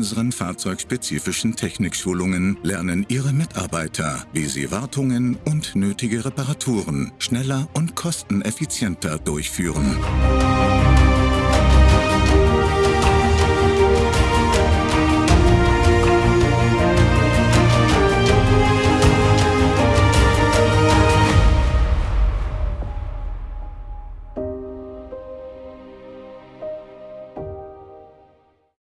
unseren fahrzeugspezifischen Technikschulungen lernen Ihre Mitarbeiter, wie sie Wartungen und nötige Reparaturen schneller und kosteneffizienter durchführen.